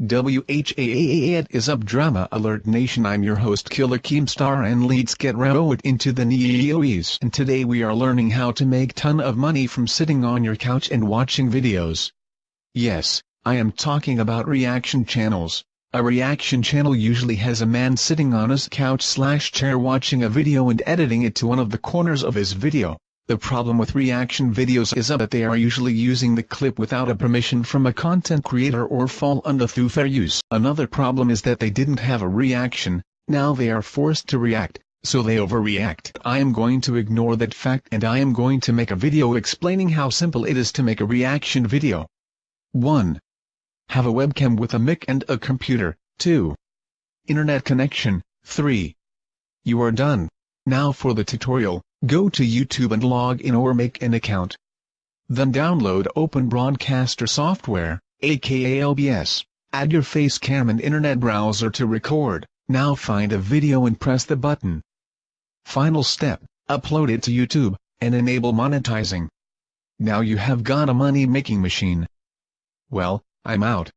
WHAAA it is up drama alert nation I'm your host Killer Keemstar and let's get right into the news and today we are learning how to make ton of money from sitting on your couch and watching videos. Yes, I am talking about reaction channels. A reaction channel usually has a man sitting on his couch slash chair watching a video and editing it to one of the corners of his video. The problem with reaction videos is that they are usually using the clip without a permission from a content creator or fall under through fair use. Another problem is that they didn't have a reaction, now they are forced to react, so they overreact. I am going to ignore that fact and I am going to make a video explaining how simple it is to make a reaction video. 1. Have a webcam with a mic and a computer. 2. Internet connection. 3. You are done. Now for the tutorial. Go to YouTube and log in or make an account. Then download Open Broadcaster software, aka OBS. Add your face cam and internet browser to record. Now find a video and press the button. Final step, upload it to YouTube, and enable monetizing. Now you have got a money-making machine. Well, I'm out.